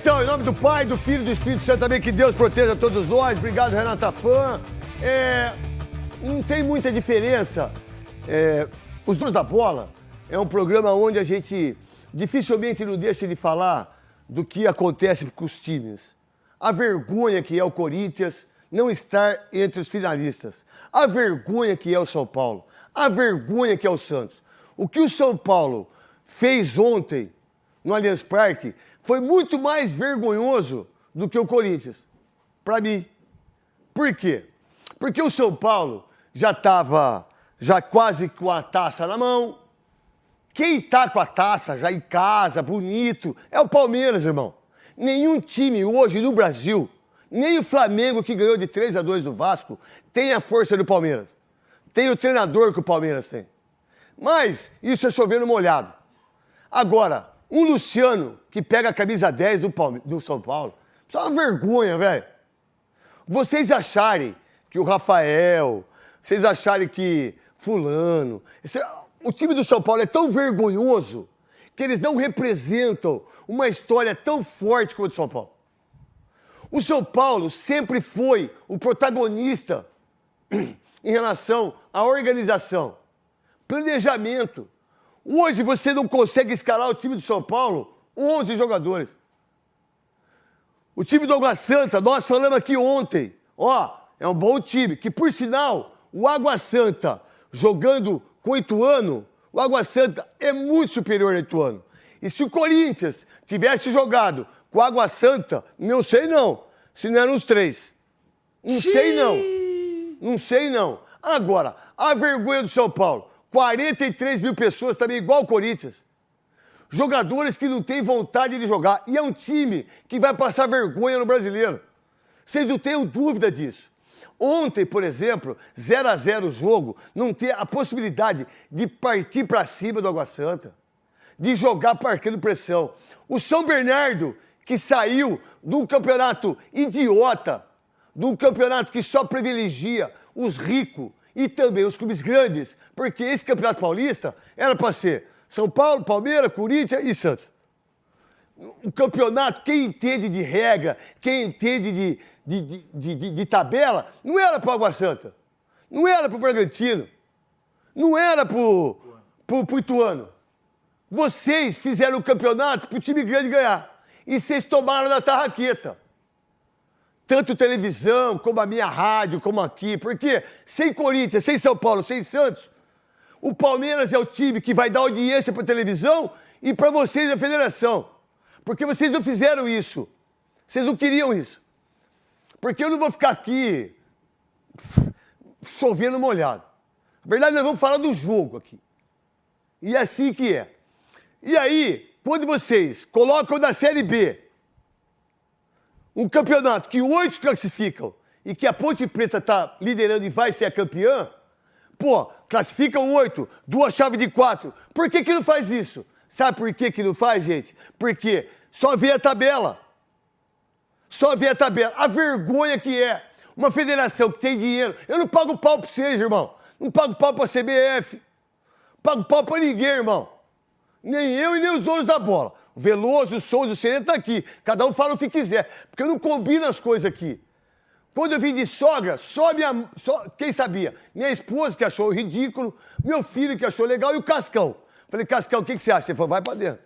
então, em nome do Pai, do Filho e do Espírito Santo também, que Deus proteja todos nós. Obrigado, Renata Fã. É, não tem muita diferença. É, Os Donos da Bola é um programa onde a gente dificilmente não deixa de falar do que acontece com os times. A vergonha que é o Corinthians não estar entre os finalistas. A vergonha que é o São Paulo. A vergonha que é o Santos. O que o São Paulo fez ontem no Allianz Parque foi muito mais vergonhoso do que o Corinthians. Para mim. Por quê? Porque o São Paulo já estava já quase com a taça na mão. Quem está com a taça já em casa, bonito, é o Palmeiras, irmão. Nenhum time hoje no Brasil, nem o Flamengo que ganhou de 3 a 2 do Vasco, tem a força do Palmeiras. Tem o treinador que o Palmeiras tem. Mas isso é chovendo molhado. Agora, um Luciano que pega a camisa 10 do, Palme do São Paulo, é uma vergonha, velho. Vocês acharem que o Rafael, vocês acharem que fulano, esse, o time do São Paulo é tão vergonhoso que eles não representam uma história tão forte como o São Paulo. O São Paulo sempre foi o protagonista em relação à organização, planejamento. Hoje você não consegue escalar o time do São Paulo 11 jogadores. O time do Água Santa, nós falamos aqui ontem, ó, é um bom time, que por sinal, o Água Santa jogando com o Ituano, o Água Santa é muito superior ao Ituano. E se o Corinthians tivesse jogado com o Água Santa, não sei não, se não eram os três. Não sei não. Não sei não. Agora, a vergonha do São Paulo, 43 mil pessoas também igual o Corinthians. Jogadores que não têm vontade de jogar. E é um time que vai passar vergonha no brasileiro. Vocês não tenham dúvida disso. Ontem, por exemplo, 0 a 0 o jogo, não ter a possibilidade de partir para cima do Água Santa, de jogar parquando pressão. O São Bernardo, que saiu de um campeonato idiota, de um campeonato que só privilegia os ricos e também os clubes grandes, porque esse campeonato paulista era para ser São Paulo, Palmeiras, Corinthians e Santos. O campeonato, quem entende de regra, quem entende de, de, de, de, de tabela, não era para Água Santa, não era para o Bragantino, não era para o Ituano. Vocês fizeram o campeonato para o time grande ganhar. E vocês tomaram na tarraqueta. Tanto televisão, como a minha rádio, como aqui. Porque sem Corinthians, sem São Paulo, sem Santos, o Palmeiras é o time que vai dar audiência para televisão e para vocês a federação. Porque vocês não fizeram isso. Vocês não queriam isso. Porque eu não vou ficar aqui chovendo molhado. Na verdade, nós vamos falar do jogo aqui. E é assim que é. E aí, quando vocês colocam da Série B um campeonato que oito classificam e que a Ponte Preta está liderando e vai ser a campeã, pô, classificam oito, duas chaves de quatro. Por que, que não faz isso? Sabe por que, que não faz, gente? Porque só vê a tabela. Só vê a tabela. A vergonha que é uma federação que tem dinheiro. Eu não pago pau pra vocês, irmão. Não pago pau pra CBF. Pago pau pra ninguém, irmão. Nem eu e nem os donos da bola. Veloso, Souza, o Sereno tá aqui. Cada um fala o que quiser. Porque eu não combino as coisas aqui. Quando eu vim de sogra, só minha. Só, quem sabia? Minha esposa que achou ridículo, meu filho que achou legal e o Cascão. Falei, Cascão, o que, que você acha? Ele falou, vai pra dentro.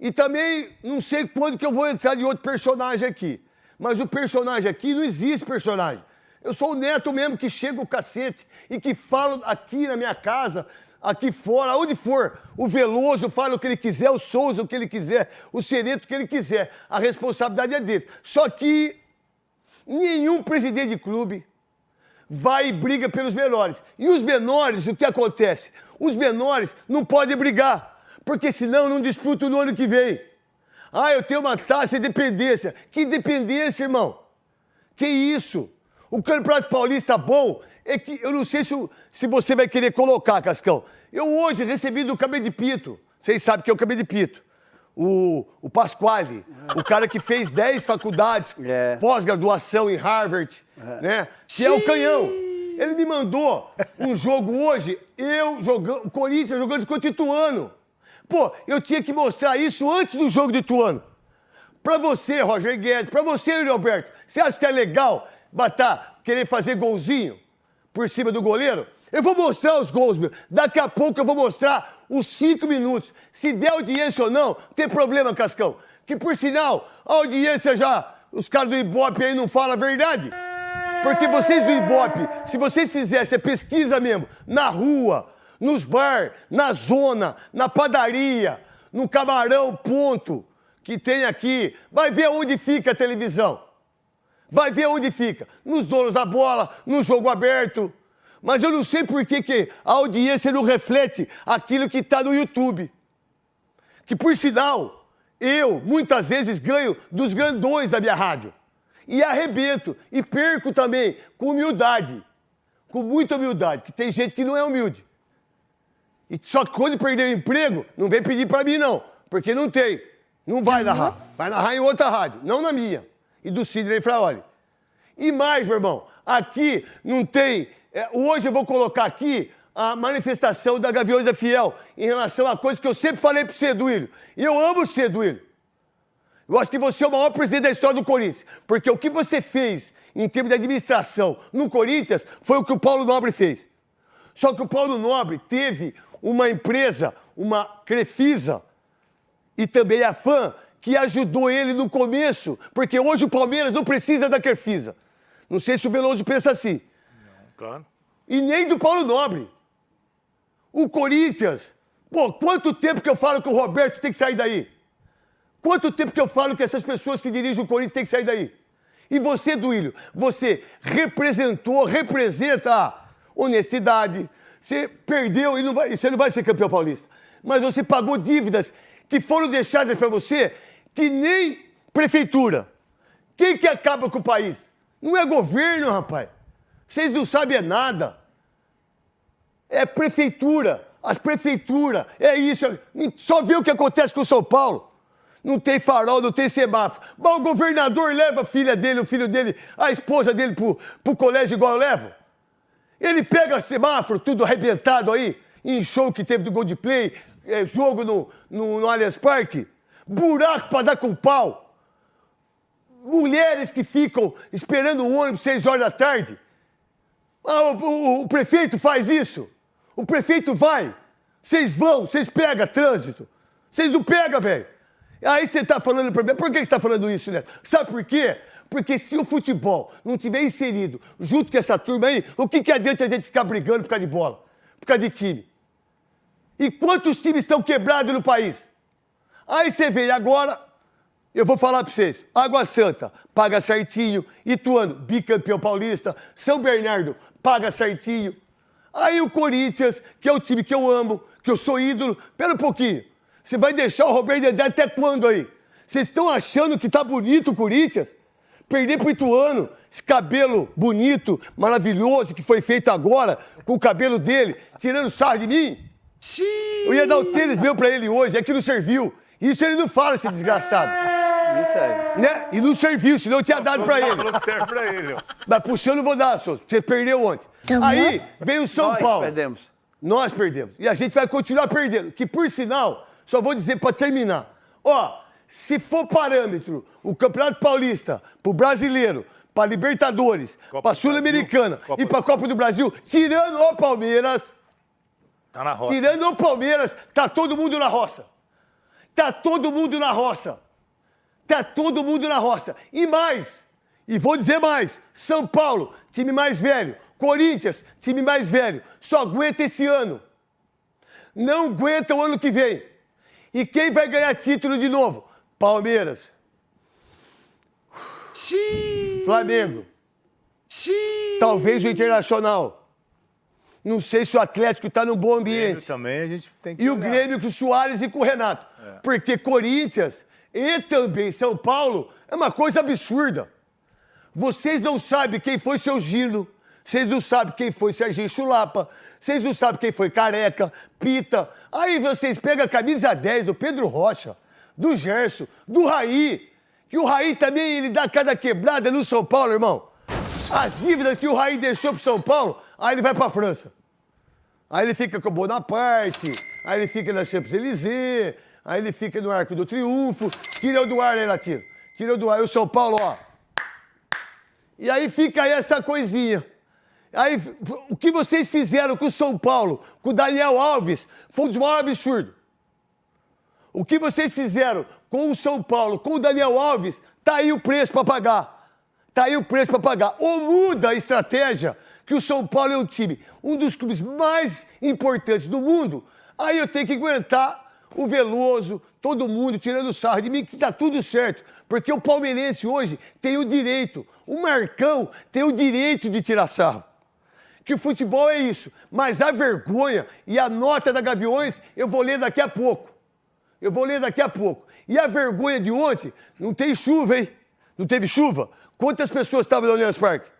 E também não sei quando que eu vou entrar de outro personagem aqui. Mas o personagem aqui não existe personagem. Eu sou o neto mesmo que chega o cacete e que falo aqui na minha casa, aqui fora, onde for. O Veloso fala o que ele quiser, o Souza o que ele quiser, o Sereto o que ele quiser. A responsabilidade é dele. Só que nenhum presidente de clube vai e briga pelos menores. E os menores, o que acontece? Os menores não podem brigar porque senão não disputo no ano que vem. Ah, eu tenho uma taxa de dependência. Que dependência, irmão? Que isso? O Campeonato Paulista bom é que eu não sei se, se você vai querer colocar, Cascão. Eu hoje recebi do Cabelo de Pito. Vocês sabem que é o Cabelo de Pito. O, o Pasquale, o cara que fez 10 faculdades, é. pós-graduação em Harvard, é. né? Que é o canhão. Ele me mandou um jogo hoje, eu jogando, o Corinthians jogando contra o Ituano. Pô, eu tinha que mostrar isso antes do jogo de Ituano. Pra você, Roger Guedes, pra você, Yuri Alberto, você acha que é legal batar, querer fazer golzinho por cima do goleiro? Eu vou mostrar os gols, meu. Daqui a pouco eu vou mostrar os cinco minutos. Se der audiência ou não, tem problema, Cascão. Que por sinal, a audiência já, os caras do Ibope aí não falam a verdade. Porque vocês do Ibope, se vocês fizessem a pesquisa mesmo, na rua, nos bar, na zona, na padaria, no camarão, ponto, que tem aqui, vai ver onde fica a televisão. Vai ver onde fica. Nos donos da bola, no jogo aberto. Mas eu não sei por que, que a audiência não reflete aquilo que está no YouTube. Que, por sinal, eu muitas vezes ganho dos grandões da minha rádio. E arrebento. E perco também com humildade. Com muita humildade. Que tem gente que não é humilde. E só que quando perder o emprego, não vem pedir para mim, não. Porque não tem. Não vai narrar. Vai narrar em outra rádio, não na minha. E do Sidney Fraoli. E mais, meu irmão, aqui não tem. É, hoje eu vou colocar aqui a manifestação da Gaviões da Fiel em relação a coisas que eu sempre falei pro você. E eu amo você, Duílio. Eu acho que você é o maior presidente da história do Corinthians. Porque o que você fez em termos de administração no Corinthians foi o que o Paulo Nobre fez. Só que o Paulo Nobre teve uma empresa, uma Crefisa e também a FAM, que ajudou ele no começo, porque hoje o Palmeiras não precisa da Crefisa. Não sei se o Veloso pensa assim. Não, claro. E nem do Paulo Nobre. O Corinthians. Pô, quanto tempo que eu falo que o Roberto tem que sair daí? Quanto tempo que eu falo que essas pessoas que dirigem o Corinthians têm que sair daí? E você, Duílio, você representou, representa a honestidade. Você perdeu e não vai, você não vai ser campeão paulista. Mas você pagou dívidas que foram deixadas para você que nem prefeitura. Quem que acaba com o país? Não é governo, rapaz. Vocês não sabem nada. É prefeitura. As prefeituras. É isso. Só vê o que acontece com São Paulo. Não tem farol, não tem semáforo. Mas o governador leva a filha dele, o filho dele, a esposa dele pro, pro colégio igual eu levo. Ele pega semáforo, tudo arrebentado aí, em show que teve do Goldplay, é, jogo no, no, no Allianz Parque. Buraco para dar com pau. Mulheres que ficam esperando o ônibus seis horas da tarde. Ah, o, o, o, prefeito faz isso. O prefeito vai. Vocês vão, vocês pegam trânsito. Vocês não pegam, velho. Aí você está falando para mim, por que você está falando isso, né? Sabe por quê? Porque se o futebol não tiver inserido junto com essa turma aí, o que, que adianta a gente ficar brigando por causa de bola? Por causa de time? E quantos times estão quebrados no país? Aí você vê, agora, eu vou falar para vocês. Água Santa, paga certinho. Ituano, bicampeão paulista. São Bernardo, paga certinho. Aí o Corinthians, que é o time que eu amo, que eu sou ídolo. Pera um pouquinho. Você vai deixar o Roberto Dedé até quando aí? Vocês estão achando que tá bonito o Corinthians? Perder pro Ituano, esse cabelo bonito, maravilhoso que foi feito agora, com o cabelo dele, tirando sarro de mim? Eu ia dar o tênis meu pra ele hoje, é que não serviu. Isso ele não fala, esse desgraçado. Não serve. Né? E não serviu, senão eu tinha dado pra ele. Não serve pra ele. ó. Mas pro senhor eu não vou dar, senhor. Você perdeu ontem. Aí veio o São Nós Paulo. perdemos. Nós perdemos. E a gente vai continuar perdendo. Que, por sinal, só vou dizer pra terminar. Ó, se for parâmetro, o Campeonato Paulista, pro brasileiro, pra Libertadores, Copa pra Sul-Americana e pra Copa do Brasil, tirando o Palmeiras, Tá na roça. tirando o Palmeiras, tá todo mundo na roça. Tá todo mundo na roça. Tá todo mundo na roça. E mais, e vou dizer mais: São Paulo, time mais velho. Corinthians, time mais velho. Só aguenta esse ano. Não aguenta o ano que vem. E quem vai ganhar título de novo? Palmeiras. Flamengo. Talvez o Internacional. Não sei se o Atlético está num bom Grêmio ambiente. também a gente tem que E o olhar. Grêmio com o Soares e com o Renato. Porque Corinthians e também São Paulo é uma coisa absurda. Vocês não sabem quem foi seu Gilo. Vocês não sabem quem foi Serginho Chulapa. Vocês não sabem quem foi Careca, Pita. Aí vocês pegam a camisa 10 do Pedro Rocha, do Gerson, do Raí. Que o Raí também ele dá cada quebrada no São Paulo, irmão. As dívidas que o Raí deixou pro São Paulo, aí ele vai pra França. Aí ele fica com o Bonaparte, aí ele fica na Champs-Élysées, aí ele fica no Arco do Triunfo, tira o do ar aí, Latino. tirou do ar. E o São Paulo, ó. E aí fica aí essa coisinha. Aí, o que vocês fizeram com o São Paulo, com o Daniel Alves, foi um dos maiores absurdos. O que vocês fizeram com o São Paulo, com o Daniel Alves, tá aí o preço para pagar. Tá aí o preço para pagar. Ou muda a estratégia, que o São Paulo é um time, um dos clubes mais importantes do mundo, aí eu tenho que aguentar o Veloso, todo mundo tirando sarro de mim, que está tudo certo. Porque o palmeirense hoje tem o direito, o Marcão tem o direito de tirar sarro. Que o futebol é isso. Mas a vergonha e a nota da Gaviões eu vou ler daqui a pouco. Eu vou ler daqui a pouco. E a vergonha de ontem, não tem chuva, hein? Não teve chuva? Quantas pessoas estavam no Allianz Parque?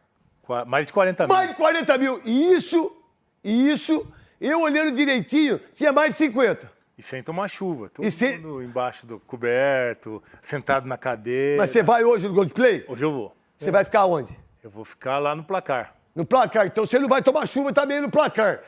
Mais de 40 mil. Mais de 40 mil. E isso, e isso, eu olhando direitinho, tinha mais de 50. E sem tomar chuva. Todo e mundo embaixo do coberto, sentado na cadeira. Mas você vai hoje no Gold Play? Hoje eu vou. Você é. vai ficar onde? Eu vou ficar lá no placar. No placar. Então você não vai tomar chuva também no placar.